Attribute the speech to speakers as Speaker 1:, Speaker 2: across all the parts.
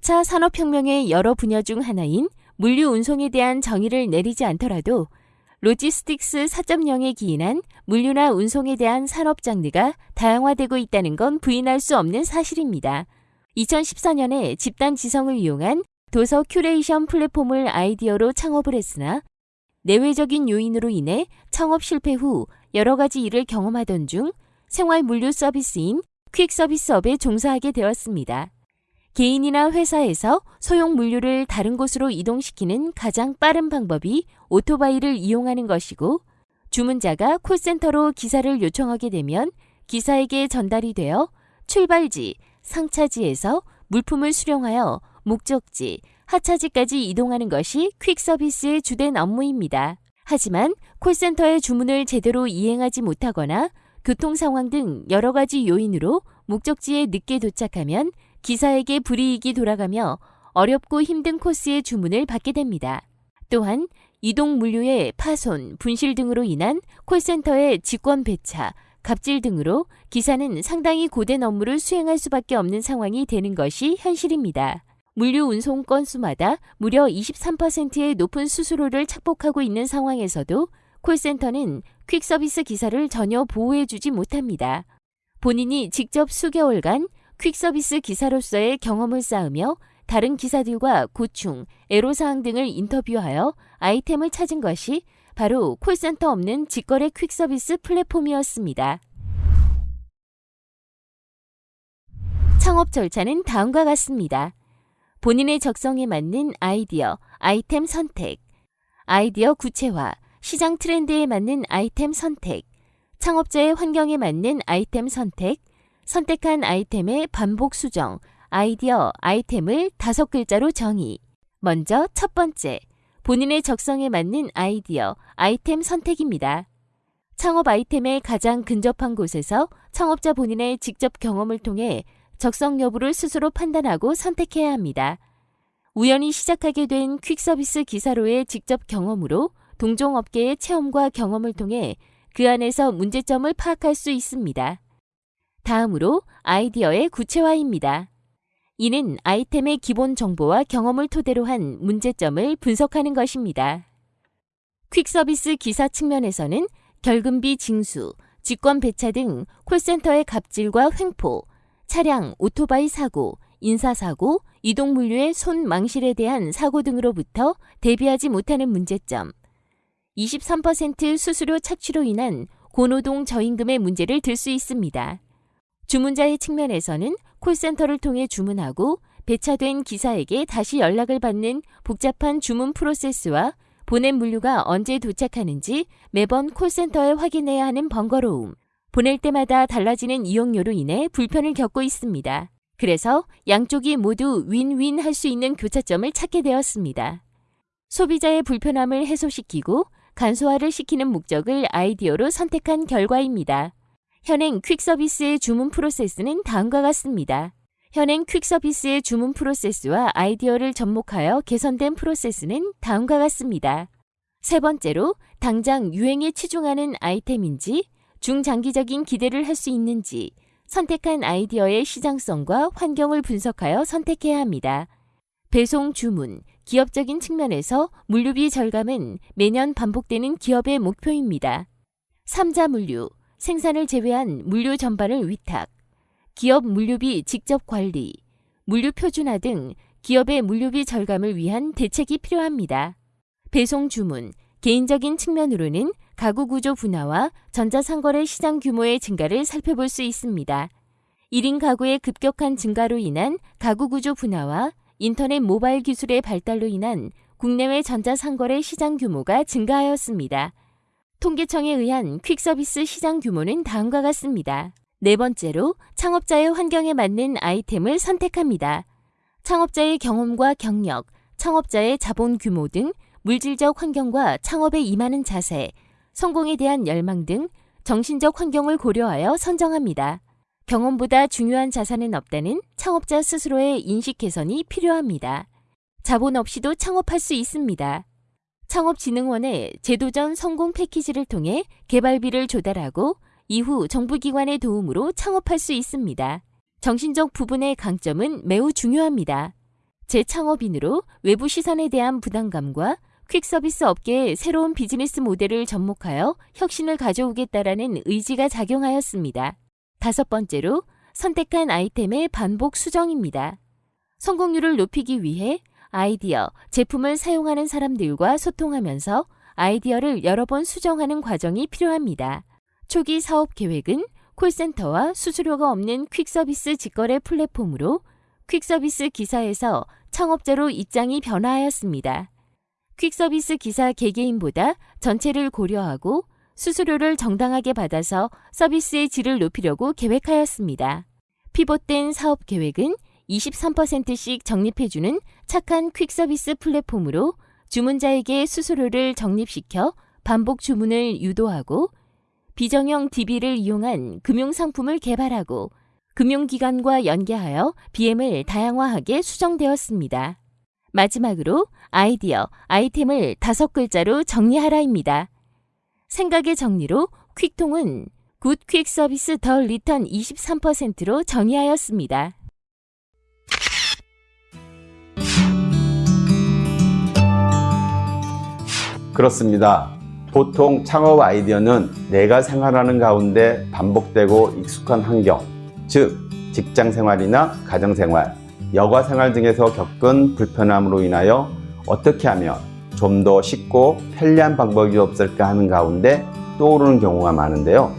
Speaker 1: 4차 산업혁명의 여러 분야 중 하나인 물류 운송에 대한 정의를 내리지 않더라도 logistics 4.0에 기인한 물류나 운송에 대한 산업 장르가 다양화되고 있다는 건 부인할 수 없는 사실입니다. 2014년에 집단 지성을 이용한 도서 큐레이션 플랫폼을 아이디어로 창업을 했으나 내외적인 요인으로 인해 창업 실패 후 여러 가지 일을 경험하던 중 생활 물류 서비스인 퀵 서비스업에 종사하게 되었습니다. 개인이나 회사에서 소형 물류를 다른 곳으로 이동시키는 가장 빠른 방법이 오토바이를 이용하는 것이고 주문자가 콜센터로 기사를 요청하게 되면 기사에게 전달이 되어 출발지, 상차지에서 물품을 수령하여 목적지, 하차지까지 이동하는 것이 퀵 서비스의 주된 업무입니다. 하지만 콜센터의 주문을 제대로 이행하지 못하거나 교통 상황 등 여러 가지 요인으로 목적지에 늦게 도착하면 기사에게 불이익이 돌아가며 어렵고 힘든 코스의 주문을 받게 됩니다. 또한 이동 물류의 파손, 분실 등으로 인한 콜센터의 직권 배차, 갑질 등으로 기사는 상당히 고된 업무를 수행할 수밖에 없는 상황이 되는 것이 현실입니다. 물류 운송 건수마다 무려 23%의 높은 수수료를 착복하고 있는 상황에서도 콜센터는 퀵서비스 기사를 전혀 보호해주지 못합니다. 본인이 직접 수개월간 퀵서비스 기사로서의 경험을 쌓으며 다른 기사들과 고충, 애로사항 등을 인터뷰하여 아이템을 찾은 것이 바로 콜센터 없는 직거래 퀵서비스 플랫폼이었습니다. 창업 절차는 다음과 같습니다. 본인의 적성에 맞는 아이디어, 아이템 선택, 아이디어 구체화, 시장 트렌드에 맞는 아이템 선택, 창업자의 환경에 맞는 아이템 선택, 선택한 아이템의 반복 수정, 아이디어, 아이템을 다섯 글자로 정의. 먼저 첫 번째, 본인의 적성에 맞는 아이디어, 아이템 선택입니다. 창업 아이템에 가장 근접한 곳에서 창업자 본인의 직접 경험을 통해 적성 여부를 스스로 판단하고 선택해야 합니다. 우연히 시작하게 된 퀵서비스 기사로의 직접 경험으로 동종업계의 체험과 경험을 통해 그 안에서 문제점을 파악할 수 있습니다. 다음으로 아이디어의 구체화입니다. 이는 아이템의 기본 정보와 경험을 토대로 한 문제점을 분석하는 것입니다. 퀵서비스 기사 측면에서는 결금비 징수, 직권 배차 등 콜센터의 갑질과 횡포, 차량, 오토바이 사고, 인사사고, 이동물류의 손 망실에 대한 사고 등으로부터 대비하지 못하는 문제점, 23% 수수료 착취로 인한 고노동 저임금의 문제를 들 수 있습니다. 주문자의 측면에서는 콜센터를 통해 주문하고 배차된 기사에게 다시 연락을 받는 복잡한 주문 프로세스와 보낸 물류가 언제 도착하는지 매번 콜센터에 확인해야 하는 번거로움, 보낼 때마다 달라지는 이용료로 인해 불편을 겪고 있습니다. 그래서 양쪽이 모두 윈윈 할 수 있는 교차점을 찾게 되었습니다. 소비자의 불편함을 해소시키고 간소화를 시키는 목적을 아이디어로 선택한 결과입니다. 현행 퀵서비스의 주문 프로세스는 다음과 같습니다. 현행 퀵서비스의 주문 프로세스와 아이디어를 접목하여 개선된 프로세스는 다음과 같습니다. 세 번째로 당장 유행에 치중하는 아이템인지 중장기적인 기대를 할 수 있는지 선택한 아이디어의 시장성과 환경을 분석하여 선택해야 합니다. 배송 주문, 기업적인 측면에서 물류비 절감은 매년 반복되는 기업의 목표입니다. 3자 물류, 생산을 제외한 물류 전반을 위탁, 기업 물류비 직접 관리, 물류 표준화 등 기업의 물류비 절감을 위한 대책이 필요합니다. 배송 주문, 개인적인 측면으로는 가구 구조 분화와 전자상거래 시장 규모의 증가를 살펴볼 수 있습니다. 1인 가구의 급격한 증가로 인한 가구 구조 분화와 인터넷 모바일 기술의 발달로 인한 국내외 전자상거래 시장 규모가 증가하였습니다. 통계청에 의한 퀵서비스 시장 규모는 다음과 같습니다. 네 번째로 창업자의 환경에 맞는 아이템을 선택합니다. 창업자의 경험과 경력, 창업자의 자본 규모 등 물질적 환경과 창업에 임하는 자세, 성공에 대한 열망 등 정신적 환경을 고려하여 선정합니다. 경험보다 중요한 자산은 없다는 창업자 스스로의 인식 개선이 필요합니다. 자본 없이도 창업할 수 있습니다. 창업진흥원의 제도전 성공 패키지를 통해 개발비를 조달하고 이후 정부기관의 도움으로 창업할 수 있습니다. 정신적 부분의 강점은 매우 중요합니다. 재창업인으로 외부 시선에 대한 부담감과 퀵서비스 업계의 새로운 비즈니스 모델을 접목하여 혁신을 가져오겠다라는 의지가 작용하였습니다. 다섯 번째로 선택한 아이템의 반복 수정입니다. 성공률을 높이기 위해 아이디어, 제품을 사용하는 사람들과 소통하면서 아이디어를 여러 번 수정하는 과정이 필요합니다. 초기 사업 계획은 콜센터와 수수료가 없는 퀵서비스 직거래 플랫폼으로 퀵서비스 기사에서 창업자로 입장이 변화하였습니다. 퀵서비스 기사 개개인보다 전체를 고려하고 수수료를 정당하게 받아서 서비스의 질을 높이려고 계획하였습니다. 피봇된 사업 계획은 23%씩 적립해주는 착한 퀵서비스 플랫폼으로 주문자에게 수수료를 적립시켜 반복 주문을 유도하고 비정형 DB를 이용한 금융상품을 개발하고 금융기관과 연계하여 BM을 다양화하게 수정되었습니다. 마지막으로 아이디어, 아이템을 다섯 글자로 정리하라입니다. 생각의 정리로 퀵통은 굿퀵 서비스 the return 23%로 정의하였습니다.
Speaker 2: 그렇습니다. 보통 창업 아이디어는 내가 생활하는 가운데 반복되고 익숙한 환경, 즉 직장 생활이나 가정 생활, 여가 생활 등에서 겪은 불편함으로 인하여 어떻게 하면 좀 더 쉽고 편리한 방법이 없을까 하는 가운데 떠오르는 경우가 많은데요.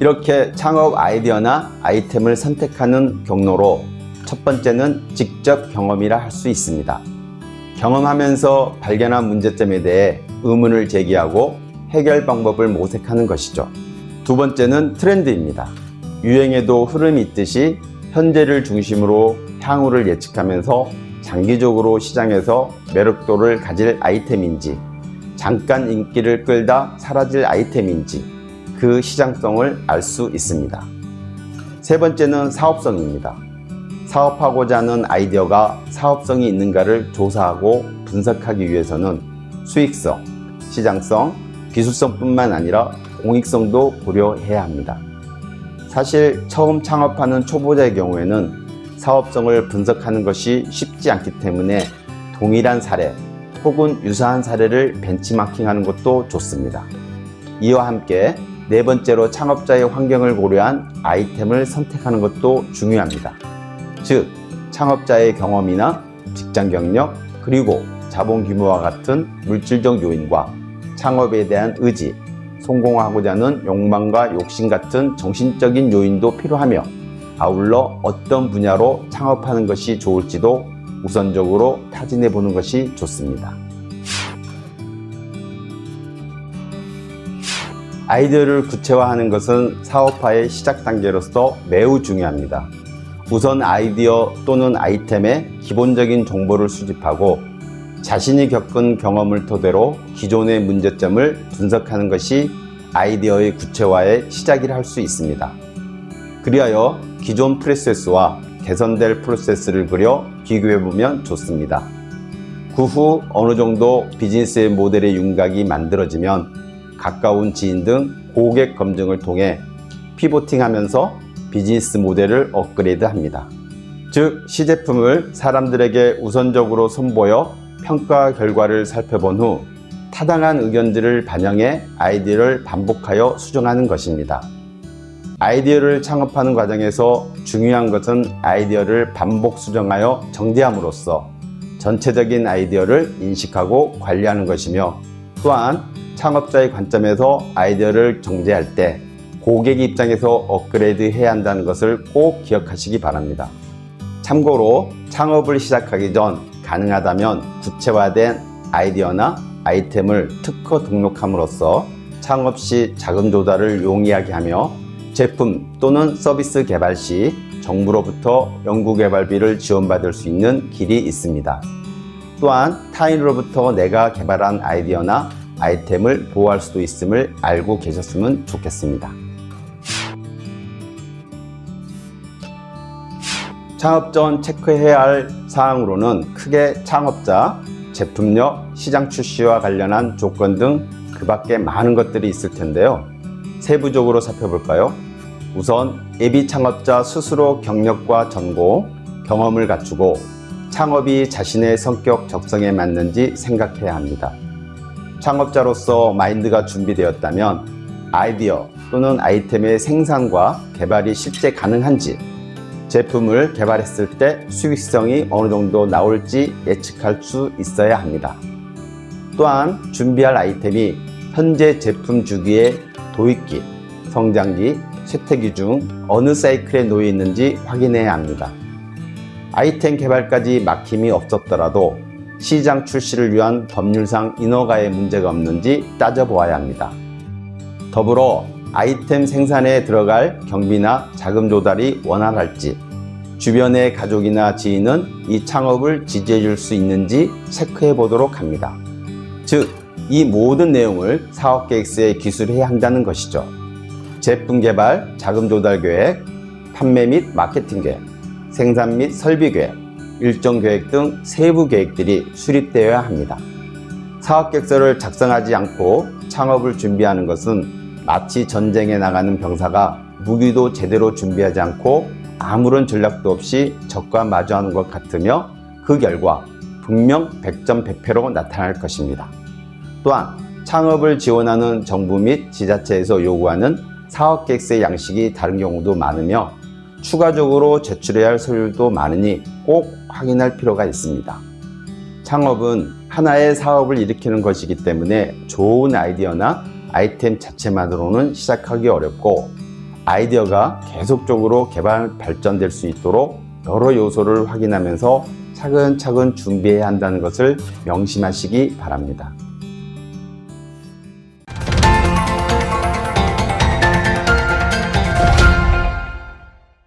Speaker 2: 이렇게 창업 아이디어나 아이템을 선택하는 경로로 첫 번째는 직접 경험이라 할 수 있습니다. 경험하면서 발견한 문제점에 대해 의문을 제기하고 해결 방법을 모색하는 것이죠. 두 번째는 트렌드입니다. 유행에도 흐름이 있듯이 현재를 중심으로 향후를 예측하면서 장기적으로 시장에서 매력도를 가질 아이템인지 잠깐 인기를 끌다 사라질 아이템인지 그 시장성을 알 수 있습니다. 세 번째는 사업성입니다. 사업하고자 하는 아이디어가 사업성이 있는가를 조사하고 분석하기 위해서는 수익성, 시장성, 기술성뿐만 아니라 공익성도 고려해야 합니다. 사실 처음 창업하는 초보자의 경우에는 사업성을 분석하는 것이 쉽지 않기 때문에 동일한 사례 혹은 유사한 사례를 벤치마킹하는 것도 좋습니다. 이와 함께 네 번째로 창업자의 환경을 고려한 아이템을 선택하는 것도 중요합니다. 즉, 창업자의 경험이나 직장 경력, 그리고 자본 규모와 같은 물질적 요인과 창업에 대한 의지, 성공하고자 하는 욕망과 욕심 같은 정신적인 요인도 필요하며 아울러 어떤 분야로 창업하는 것이 좋을지도 우선적으로 타진해 보는 것이 좋습니다. 아이디어를 구체화하는 것은 사업화의 시작 단계로서 매우 중요합니다. 우선 아이디어 또는 아이템의 기본적인 정보를 수집하고 자신이 겪은 경험을 토대로 기존의 문제점을 분석하는 것이 아이디어의 구체화의 시작이라 할 수 있습니다. 그리하여 기존 프로세스와 개선될 프로세스를 그려 비교해보면 좋습니다. 그 후 어느 정도 비즈니스의 모델의 윤곽이 만들어지면 가까운 지인 등 고객 검증을 통해 피보팅하면서 비즈니스 모델을 업그레이드 합니다. 즉 시제품을 사람들에게 우선적으로 선보여 평가 결과를 살펴본 후 타당한 의견들을 반영해 아이디어를 반복하여 수정하는 것입니다. 아이디어를 창업하는 과정에서 중요한 것은 아이디어를 반복 수정하여 정제함으로써 전체적인 아이디어를 인식하고 관리하는 것이며 또한 창업자의 관점에서 아이디어를 정제할 때 고객 입장에서 업그레이드 해야 한다는 것을 꼭 기억하시기 바랍니다. 참고로 창업을 시작하기 전 가능하다면 구체화된 아이디어나 아이템을 특허 등록함으로써 창업 시 자금 조달을 용이하게 하며 제품 또는 서비스 개발 시 정부로부터 연구개발비를 지원받을 수 있는 길이 있습니다. 또한 타인으로부터 내가 개발한 아이디어나 아이템을 보호할 수도 있음을 알고 계셨으면 좋겠습니다. 창업 전 체크해야 할 사항으로는 크게 창업자, 제품력, 시장 출시와 관련한 조건 등 그 밖에 많은 것들이 있을 텐데요. 세부적으로 살펴볼까요? 우선 예비 창업자 스스로 경력과 전공, 경험을 갖추고 창업이 자신의 성격 적성에 맞는지 생각해야 합니다. 창업자로서 마인드가 준비되었다면 아이디어 또는 아이템의 생산과 개발이 실제 가능한지 제품을 개발했을 때 수익성이 어느 정도 나올지 예측할 수 있어야 합니다. 또한 준비할 아이템이 현재 제품 주기의 도입기, 성장기, 쇠퇴기 중 어느 사이클에 놓여 있는지 확인해야 합니다. 아이템 개발까지 막힘이 없었더라도 시장 출시를 위한 법률상 인허가에 문제가 없는지 따져보아야 합니다. 더불어 아이템 생산에 들어갈 경비나 자금 조달이 원활할지 주변의 가족이나 지인은 이 창업을 지지해 줄 수 있는지 체크해 보도록 합니다. 즉, 이 모든 내용을 사업 계획서에 기술해야 한다는 것이죠. 제품 개발, 자금 조달 계획, 판매 및 마케팅 계획, 생산 및 설비 계획, 일정 계획 등 세부 계획들이 수립되어야 합니다. 사업 계획서를 작성하지 않고 창업을 준비하는 것은 마치 전쟁에 나가는 병사가 무기도 제대로 준비하지 않고 아무런 전략도 없이 적과 마주하는 것 같으며 그 결과 분명 100점 100패로 나타날 것입니다. 또한 창업을 지원하는 정부 및 지자체에서 요구하는 사업계획서의 양식이 다른 경우도 많으며 추가적으로 제출해야 할 서류도 많으니 꼭 확인할 필요가 있습니다. 창업은 하나의 사업을 일으키는 것이기 때문에 좋은 아이디어나 아이템 자체만으로는 시작하기 어렵고 아이디어가 계속적으로 개발 발전될 수 있도록 여러 요소를 확인하면서 차근차근 준비해야 한다는 것을 명심하시기 바랍니다.